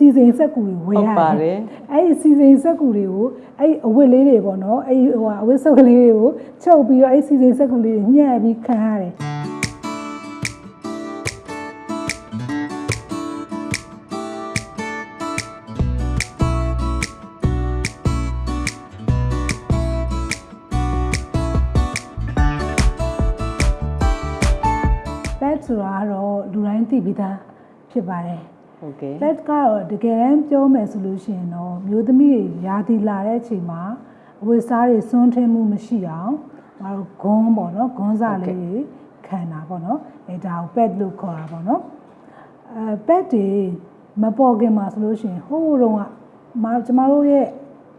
စီစဉ်စက်ကူတွေဝယ်ဟုတ်ရပါတယ်အဲ့ဒီစီစဉ်စက်ကူတွေကိုအဲ့ဒီအဝတ်လေးတွေပေါ့နော်အဲ့ဒီဟိုဟာအဝတ်စုပ်ကလေးတွေကိုချုပ်ပြီးတော့အဲ့ဒီစီစဉ်စက်ကူလေးတွေညှက်ပြီးခံရတယ် pet ဆိုတာကတော့လူတိုင်းသိပြီးသားဖြစ်ပါတယ် ဟုတ်ကဲ့ pet ကတော့တကယ်တမ်းပြောမယ်ဆိုလို့ရှိရင်တော့မျိုးသမီးတွေရာသီလာတဲ့အချိန်မှာအဝတ်စားတွေစွန့်ထင်းမှုမရှိအောင်မတို့ဂွန်းပေါ့နော်ဂွန်းစားလေးတွေခံတာပေါ့နော်အဲဒါကို pet လို့ခေါ်တာပေါ့နော်အဲ pet တွေမပေါ်ခင်မှာဆိုလို့ရှိရင်ဟိုးတုန်းကမကျမတို့ရဲ့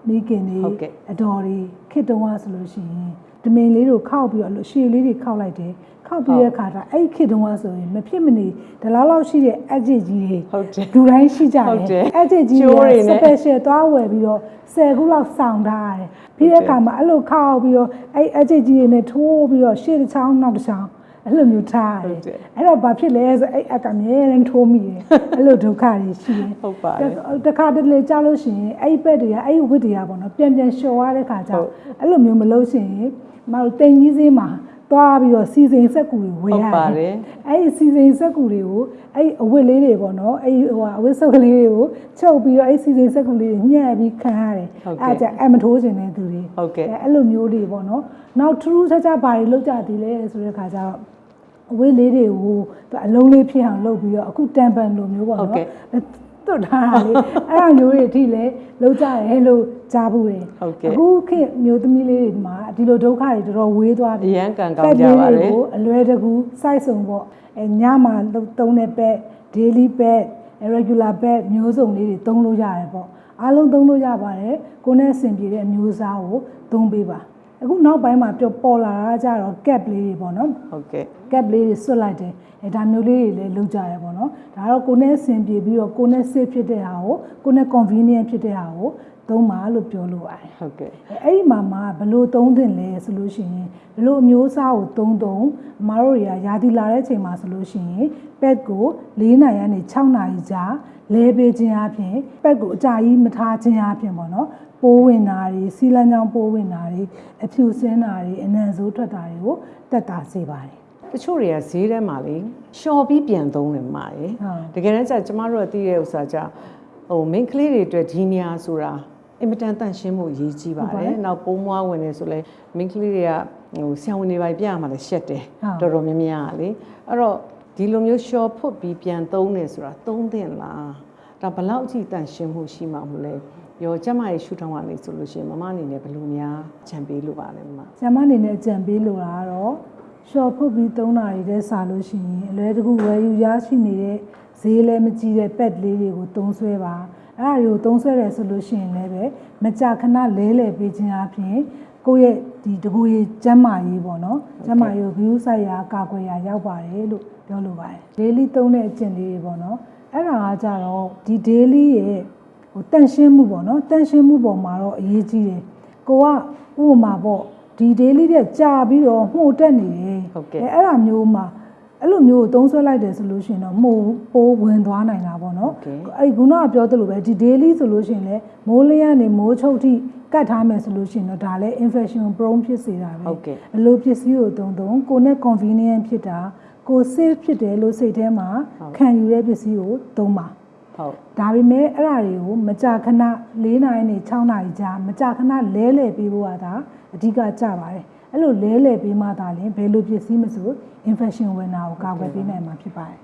မိခင်တွေဟုတ်ကဲ့အတော်တွေခစ်တုံးကဆိုလို့ရှိရင် တမင်လေးတို့ခောက်ပြီးတော့အဲ့လိုရှည်လေးတွေခောက်လိုက်တယ်ခောက်ပြီးတဲ့အခါကျအဲ့ဒီခစ်တုံးကဆိုရင်မဖြစ်မနေဒီလောက်လောက်ရှိတဲ့အက်ဂျစ်ကြီးတွေဟုတ်တယ်လူတိုင်းရှိကြတဟုတ်တယ်ယ်အဲ့ဂျစ်ကြီးကျိုးတွေတွေနဲ့ special သွားဝယ်ပြီးတော့10ခုလောက်စောင့်ထားရတယ်ပြီးတဲ့အခါမှာအဲ့လိုခောက်ပြီးတော့အဲ့အက်ဂျစ်ကြီးတွေနဲ့ထိုးပြီးတော့ရှေ့တစ်ချောင်းနောက်တစ်ချောင်းအဲ့လိုမျိုးထားရဟုတယ်တ်တယ်အဲ့တော့ဘာဖြစ်လဲဆိုအဲ့အက်ကမြဲတမ်းထိုးမိတယ်အဲ့လိုဒုက္ခတွေရှိတယ်ဟုတ်ပါတယ်တခါတလေကြားလို့ရှိရင်အဲ့ဒီဘက်တွေကအဲ့ဒီဝစ်တွေကပေါ့နော်ပြန်ပြန်လျှော်ရတဲ့ခါကျဟုတ်အဲ့လိုမျိုးမလုပ်ရှင်ရင် မတို့တိမ်ကြီးစင်းမှာသွားပြီးတော့စီစဉ်စက်ကူတွေဝယ်ဟုတ်ရပါတတယ်ယ်အဲ့ဒီစီစဉ်စက်ကူတွေကိုအဲ့ဒီအဝတ်လေးတွေပေါ့နော်အဲ့ဒီဟိုဟာအဝတ်စုပ်ကလေးတွေကိုချုပ်ပြီးတော့အဲ့ဒီစီစဉ်စက်ကူလေးတွေညှက်ပြီးခံရတယ်ဟုတ်ကဲ့အဲ့ဒါကြအမထိုးခြင်းတဲ့သူတွေဟုတ်ကဲ့အဲ့လိုမျိုးတွေပေါ့နော်နောက်ထူးထူးခြားခြားဘာတွေလုပ်ကြသေးလဲဆိုတဲ့ခါကျတော့အဝတ်လေးတွေကိုသူအလုံးလေးဖြစ်အောင်လုပ်ပြီးတော့အခုတန်ပန်လိုမျိုးပေါ့ဟုတ်နော် ကဲ့တွတ်ထားတာလေအဲ့ဒါမျိုးတွေအထိလည်းလုပ်ကြရဲလို့ကြားဘူးတယ်ဟုတ်ကဲ့အခုခေတ်မျိုးသမီးလေးတွေမှာဒီလိုဒုက္ခတွေတော်တော်ဝေးသွားပြီအရန်ကံကောင်းကြပါလေပက်လေးတွေကိုအလွယ်တကူစိုက်စုံပေါ့အဲညမှာလုပ်သုံးတဲ့ pet daily pet regular pet မျိုးစုံလေးတွေသုံးလို့ရတယ်ပေါ့အားလုံးသုံးလို့ရပါတယ်ကိုယ်နဲ့အဆင်ပြေတဲ့အမျိုးအစားကိုသုံးပေးပါ အခုနောက်ပိုင်းမှာပြောပေါ်လာတာကြတော့ cap လေးတွေပေါ့နော်ဟုတ်ကဲ့ cap လေးတွေဆွတ်လိုက်တယ်အဲဒါမျိုးလေးတွေလည်းလုပ်ကြရပေါ့နော်ဒါတော့ကိုယ်နဲ့အဆင်ပြေပြီးတော့ကိုယ်နဲ့ safe ဖြစ်တဲ့ဟာကိုကိုယ်နဲ့ convenient ဖြစ်တဲ့ဟာကို သုံးပါလို့ပြောလို့ရတယ်ဟုတ်ကဲ့အဲ့ဒီမှာမှဘလို့သုံးသင့်လဲဆိုလို့ရှိရင်ဘလို့အမျိုးအစားကိုသုံးသုံးအမားတို့တွေကယာတီလာတဲ့အချိန်မှာဆိုလို့ရှိရင်ပက်ကို၄နိုင်ကနေ6နိုင်ကြာလဲပေးခြင်းအပြင်ပက်ကိုအကြာကြီးမထားခြင်းအပြင်ပေါ့နော်ပိုးဝင်တာတွေစီလန်းချောင်းပိုးဝင်တာတွေအဖြူစင်းတာတွေအနံ့ဆိုးထွက်တာတွေကိုတက်တာစေပါတယ်တချို့တွေကဈေးထဲမှာလေရှော်ပြီးပြန်သုံးတယ်မှာရယ်ဟုတ်တကယ်တမ်းကျကျမတို့ကသိတဲ့ဥစ္စာကြဟို main ကလေးတွေအတွက်ဒီနေရာဆိုတာ အင်မတန်တန့်ရှင်းမှုအရေးကြီးပါတယ်နောက်ပုံးမွားဝင်နေဆိုလဲ main ကလေးတွေကဟိုဆရာဝန်တွေပါပြရမှာလဲရှက်တယ်ဟုတ်တော်တော်များများကလေအဲ့တော့ဒီလိုမျိုးရှော်ဖွတ်ပြီးပြန်သုံးနေဆိုတာသုံးသင့်လားဒါဘယ်လောက်အထိတန့်ရှင်းမှုရှိမှာမလဲရောကျမရဲ့ရှုထောင့်ကနေဆိုလို့ရှိရင်မမအနေနဲ့ဘယ်လိုများခြံပေးလို့ပါလဲမမဆ iam မအနေနဲ့ကြံပေးလိုတာကတော့ short ဖုတ်ပြီးသုံးတာတွေတဲ့စာလို့ရှိရင်အလွယ်တကူဝယ်ယူရရှိနေတဲ့ဈေးလည်းမကြီးတဲ့ pet လေးတွေကိုသုံးဆွဲပါ အဲ့ဒါတွေကိုသုံးဆွဲတယ်ဆိုလို့ရှိရင်လည်းပဲမကြာခဏလဲလှယ်ပေးခြင်းအပြင်ကိုယ့်ရဲ့ဒီတကူရေးကျန်းမာရေးပေါ့နော်ကျန်းမာရေးကို view ဆိုင်ရာကာကွယ်ရာရောက်ပါတယ်လို့ပြောလိုပါတယ် daily သုံးတဲ့အကျင့်လေးတွေပေါ့နော်အဲ့ဒါကကြတော့ဒီ daily ရဲ့ဟိုတန့်ရှင်းမှုပေါ့နော်တန့်ရှင်းမှုပေါ်မှာတော့အရေးကြီးတယ်ကိုကဥပမာပေါ့ဒီ daily တဲ့ကြာပြီးတော့မှုတ်တက်နေတယ်ဟုတ်ကဲ့အဲအဲ့ဒါမျိုးမှာ အဲ့လိုမျိုးကိုသုံးဆွဲလိုက်တယ်ဆိုလို့ရှိရင်တော့မိုးပိုးဝင်သွားနိုင်တာပေါ့နော်ဟုတ်ကဲ့အဲ့ခုနကပြောသလိုပဲဒီ daily ဆိုလို့ရှိရင်လည်းမိုးလင်းကနေမိုးချုပ်ထိကတ်ထားမယ်ဆိုလို့ရှိရင်တော့ဒါလည်း infection prone ဖြစ်စေတာပဲဟုတ်ကဲ့အလိုပစ္စည်းကိုသုံးသုံးကိုယ်နဲ့ convenient ဖြစ်တာကိုယ် safe ဖြစ်တယ်လို့စိတ်ထဲမှာခံယူတဲ့ပစ္စည်းကိုသုံးပါ ဟုတ်ဒါပေမဲ့အဲ့ဒါတွေကိုမကြာခဏ၄နာရီနဲ့6နာရီကြာမကြာခဏလဲလှယ်ပေးဖို့ကဒါအဓိကကြပါတယ်အဲ့လိုလဲလှယ်ပေးမှသာလျှင်ဘယ်လိုပစ္စည်းမဆို infection ဝင်တာကိုကာကွယ်ပေးနိုင်မှာဖြစ်ပါတယ်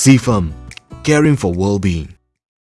CFAM Caring for Well-being